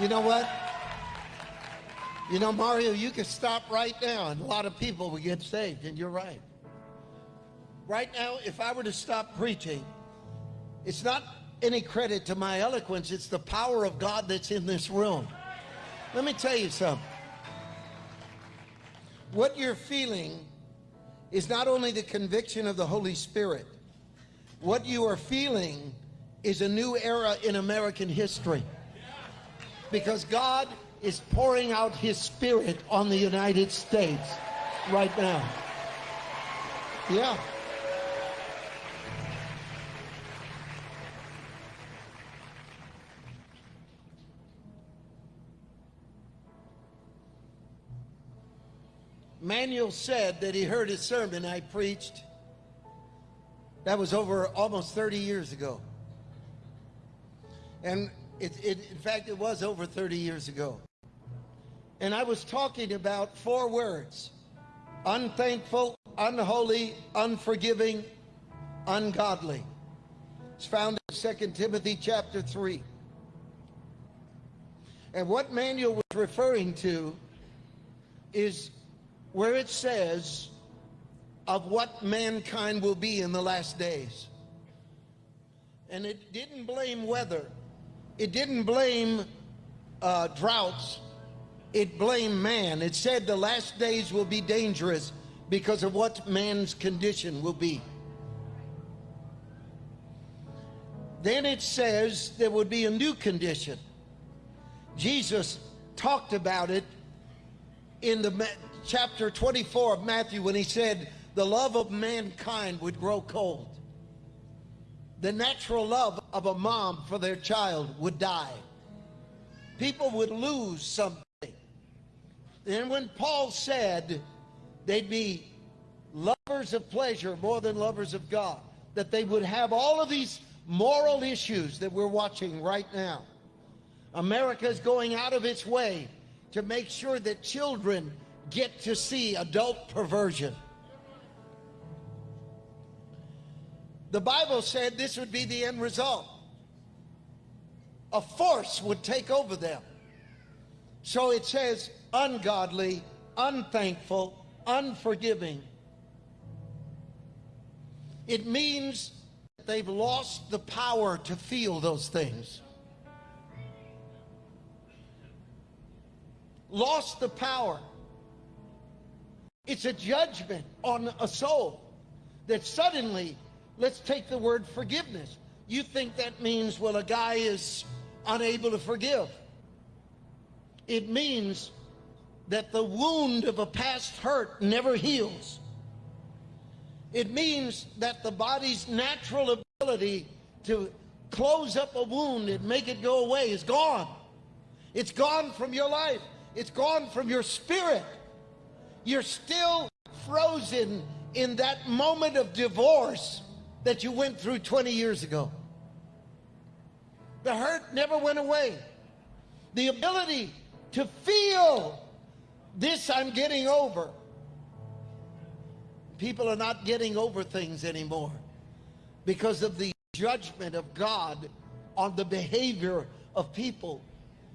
You know what? You know, Mario, you can stop right now and a lot of people will get saved, and you're right. Right now, if I were to stop preaching, it's not any credit to my eloquence, it's the power of God that's in this room. Let me tell you something. What you're feeling is not only the conviction of the Holy Spirit, what you are feeling is a new era in American history. Because God is pouring out his spirit on the United States right now. Yeah. Manuel said that he heard his sermon I preached. That was over almost 30 years ago. And it, it, in fact, it was over 30 years ago. And I was talking about four words unthankful, unholy, unforgiving, ungodly. It's found in 2 Timothy chapter 3. And what Manuel was referring to is where it says of what mankind will be in the last days. And it didn't blame weather. It didn't blame uh, droughts. It blamed man. It said the last days will be dangerous because of what man's condition will be. Then it says there would be a new condition. Jesus talked about it in the chapter 24 of Matthew when he said the love of mankind would grow cold. The natural love of a mom for their child would die. People would lose something. And when Paul said they'd be lovers of pleasure more than lovers of God, that they would have all of these moral issues that we're watching right now. America is going out of its way to make sure that children get to see adult perversion. The Bible said this would be the end result. A force would take over them. So it says ungodly, unthankful, unforgiving. It means they've lost the power to feel those things. Lost the power. It's a judgment on a soul that suddenly, let's take the word forgiveness. You think that means, well, a guy is unable to forgive. It means that the wound of a past hurt never heals. It means that the body's natural ability to close up a wound and make it go away is gone. It's gone from your life. It's gone from your spirit. You're still frozen in that moment of divorce that you went through 20 years ago. The hurt never went away. The ability to feel this I'm getting over. People are not getting over things anymore because of the judgment of God on the behavior of people.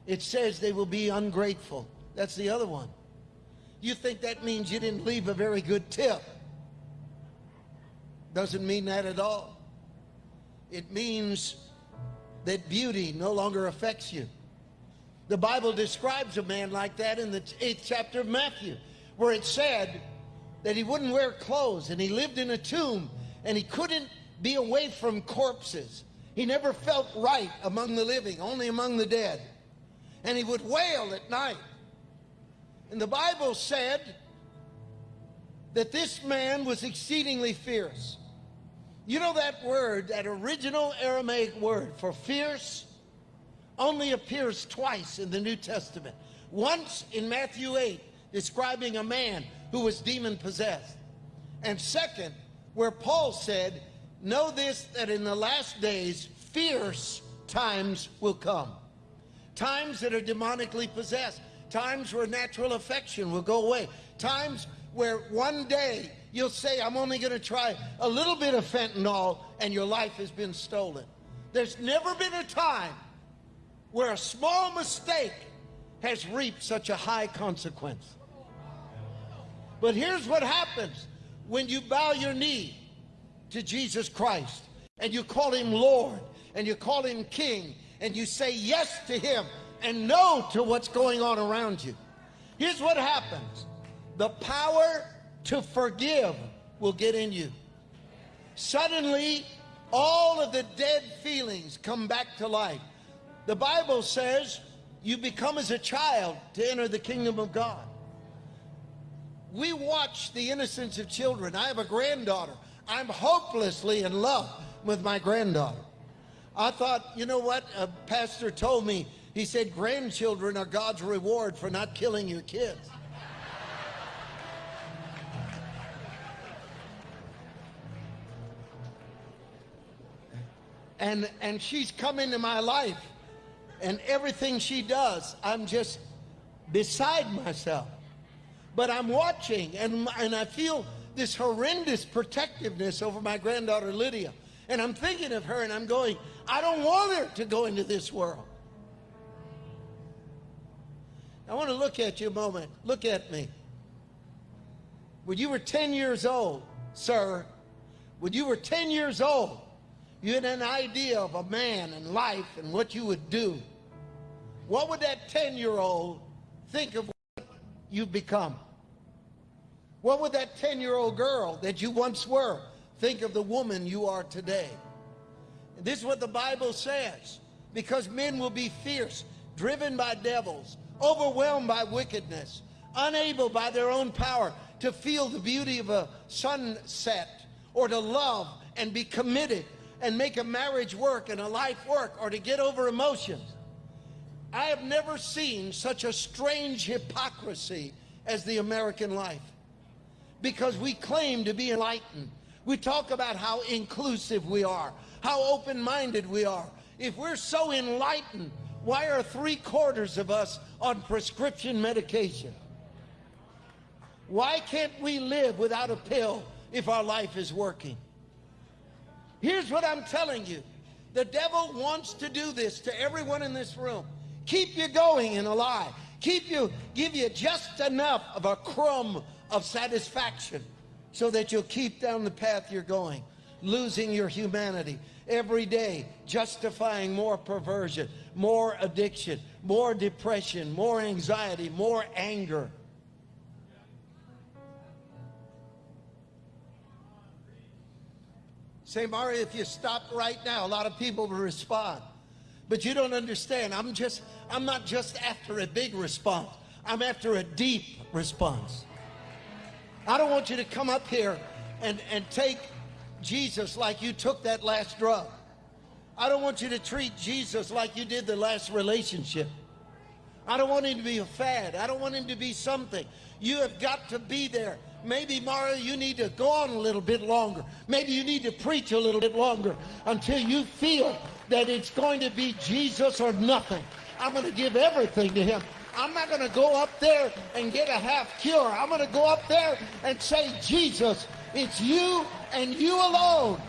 It says they will be ungrateful. That's the other one. You think that means you didn't leave a very good tip. Doesn't mean that at all. It means that beauty no longer affects you. The Bible describes a man like that in the eighth chapter of Matthew, where it said that he wouldn't wear clothes and he lived in a tomb and he couldn't be away from corpses. He never felt right among the living, only among the dead. And he would wail at night. And the Bible said that this man was exceedingly fierce. You know that word, that original Aramaic word for fierce, only appears twice in the New Testament. Once in Matthew 8, describing a man who was demon possessed. And second, where Paul said, Know this, that in the last days, fierce times will come. Times that are demonically possessed times where natural affection will go away, times where one day you'll say, I'm only going to try a little bit of fentanyl, and your life has been stolen. There's never been a time where a small mistake has reaped such a high consequence. But here's what happens when you bow your knee to Jesus Christ and you call him Lord and you call him King and you say yes to him and no to what's going on around you. Here's what happens the power to forgive will get in you. Suddenly, all of the dead feelings come back to life. The Bible says you become as a child to enter the kingdom of God. We watch the innocence of children. I have a granddaughter. I'm hopelessly in love with my granddaughter. I thought, you know what? A pastor told me, he said, grandchildren are God's reward for not killing your kids. And and she's come into my life. And everything she does i'm just beside myself. But i'm watching and and i feel this horrendous protectiveness over my granddaughter lydia. And i'm thinking of her and i'm going i don't want her to go into this world. I want to look at you a moment. Look at me. When you were 10 years old sir when you were 10 years old you had an idea of a man and life and what you would do, what would that 10 year old think of what you've become? What would that 10 year old girl that you once were think of the woman you are today? And this is what the Bible says because men will be fierce, driven by devils, overwhelmed by wickedness, unable by their own power to feel the beauty of a sunset or to love and be committed and make a marriage work and a life work or to get over emotions. I have never seen such a strange hypocrisy as the American life because we claim to be enlightened. We talk about how inclusive we are, how open minded we are. If we're so enlightened, why are three quarters of us on prescription medication? Why can't we live without a pill if our life is working? Here's what I'm telling you. The devil wants to do this to everyone in this room. Keep you going in a lie. Keep you, give you just enough of a crumb of satisfaction so that you'll keep down the path you're going, losing your humanity every day, justifying more perversion, more addiction, more depression, more anxiety, more anger. Say, Mario, if you stop right now, a lot of people will respond. But you don't understand. I'm just, I'm not just after a big response. I'm after a deep response. I don't want you to come up here and, and take Jesus like you took that last drug. I don't want you to treat Jesus like you did the last relationship. I don't want him to be a fad. I don't want him to be something. You have got to be there maybe, Mario, you need to go on a little bit longer. Maybe you need to preach a little bit longer until you feel that it's going to be Jesus or nothing. I'm going to give everything to him. I'm not going to go up there and get a half cure. I'm going to go up there and say, Jesus, it's you and you alone